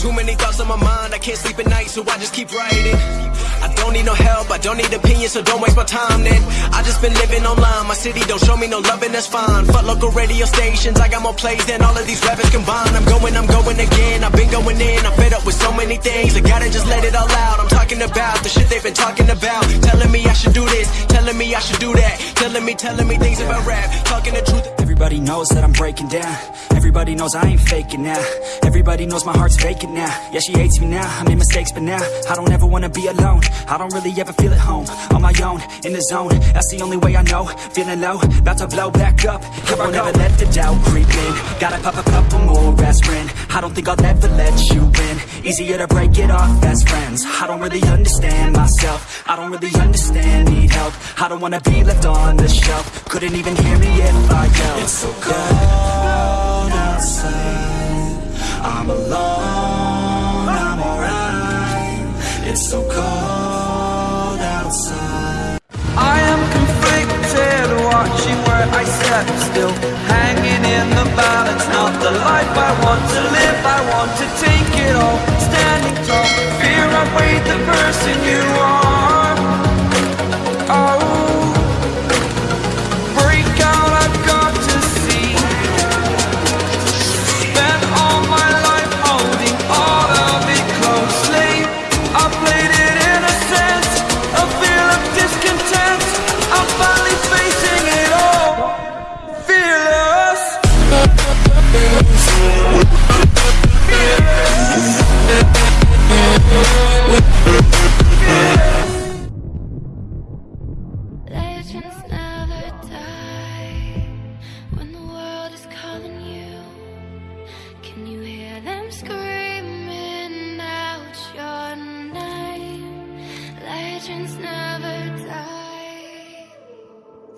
Too many thoughts on my mind, I can't sleep at night, so I just keep writing. I don't need no help, I don't need opinions, so don't waste my time then. I just been living online, my city don't show me no loving, that's fine. Fuck local radio stations, I got more plays than all of these rappers combined. I'm going, I'm going again, I've been going in, I'm fed up with so many things. I gotta just let it all out. I'm talking about the shit they've been talking about. Telling me I should do this, telling me I should do that. Telling me, telling me things about rap, talking the truth. Everybody knows that I'm breaking down. Everybody knows I ain't faking now. Everybody knows my heart's vacant now. Yeah, she hates me now, I made mistakes but now I don't ever wanna be alone. I don't really ever feel at home. On my own, in the zone. That's the only way I know. Feeling low, about to blow back up. Here I never let the doubt creep in. Gotta pop a couple more aspirin. I don't think I'll ever let you in Easier to break it off. Best friends. I don't really understand myself. I don't really understand, need help. I don't wanna be left on the shelf. Couldn't even hear me if I yelled. It's so cold outside. I'm I want to live I want to take it all, standing tall Fear weighed the person you. are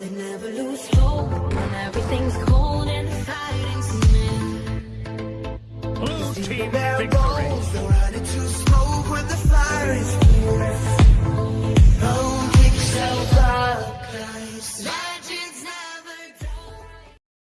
They never lose hope when everything's cold team victory. Oh,